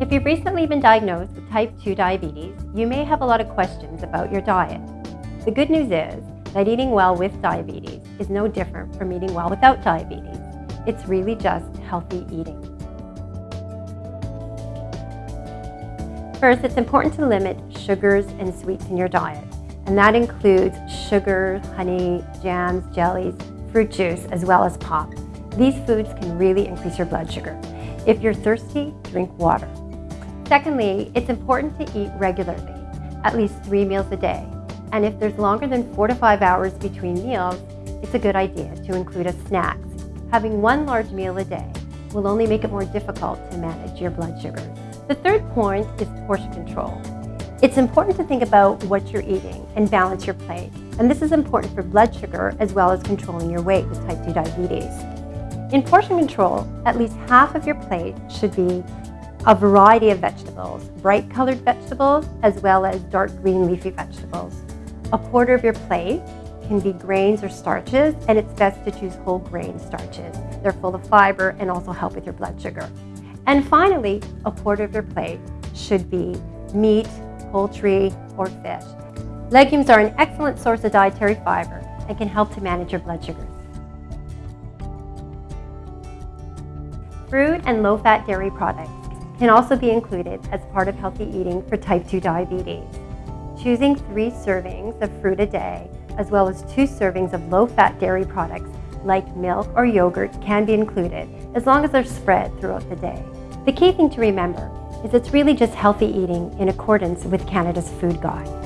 If you've recently been diagnosed with type 2 diabetes, you may have a lot of questions about your diet. The good news is that eating well with diabetes is no different from eating well without diabetes. It's really just healthy eating. First, it's important to limit sugars and sweets in your diet, and that includes sugar, honey, jams, jellies, fruit juice, as well as pop. These foods can really increase your blood sugar. If you're thirsty, drink water. Secondly, it's important to eat regularly, at least three meals a day. And if there's longer than four to five hours between meals, it's a good idea to include a snack. Having one large meal a day will only make it more difficult to manage your blood sugar. The third point is portion control. It's important to think about what you're eating and balance your plate. And this is important for blood sugar as well as controlling your weight with type 2 diabetes. In portion control, at least half of your plate should be a variety of vegetables, bright colored vegetables, as well as dark green leafy vegetables. A quarter of your plate can be grains or starches, and it's best to choose whole grain starches. They're full of fiber and also help with your blood sugar. And finally, a quarter of your plate should be meat, poultry, or fish. Legumes are an excellent source of dietary fiber and can help to manage your blood sugars. Fruit and low-fat dairy products can also be included as part of healthy eating for type 2 diabetes. Choosing three servings of fruit a day, as well as two servings of low-fat dairy products like milk or yogurt can be included, as long as they're spread throughout the day. The key thing to remember is it's really just healthy eating in accordance with Canada's Food Guide.